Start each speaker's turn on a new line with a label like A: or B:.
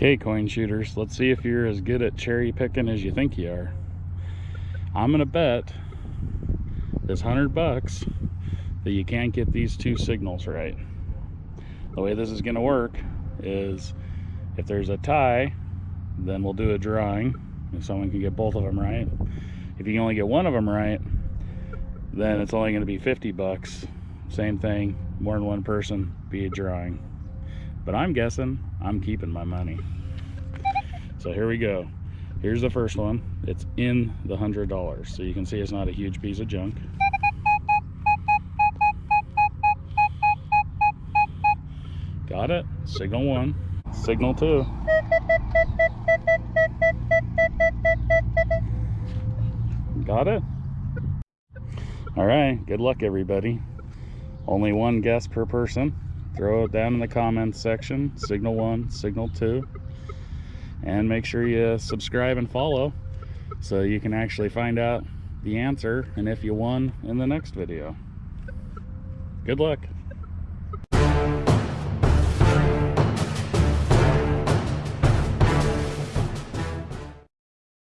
A: Okay, coin shooters, let's see if you're as good at cherry picking as you think you are. I'm gonna bet this hundred bucks that you can't get these two signals right. The way this is gonna work is if there's a tie, then we'll do a drawing if someone can get both of them right. If you can only get one of them right, then it's only gonna be 50 bucks. Same thing, more than one person, be a drawing. But I'm guessing I'm keeping my money. So here we go. Here's the first one. It's in the hundred dollars. So you can see it's not a huge piece of junk. Got it. Signal one. Signal two. Got it. All right. Good luck, everybody. Only one guess per person. Throw it down in the comments section. Signal one, signal two. And make sure you subscribe and follow so you can actually find out the answer and if you won in the next video. Good luck.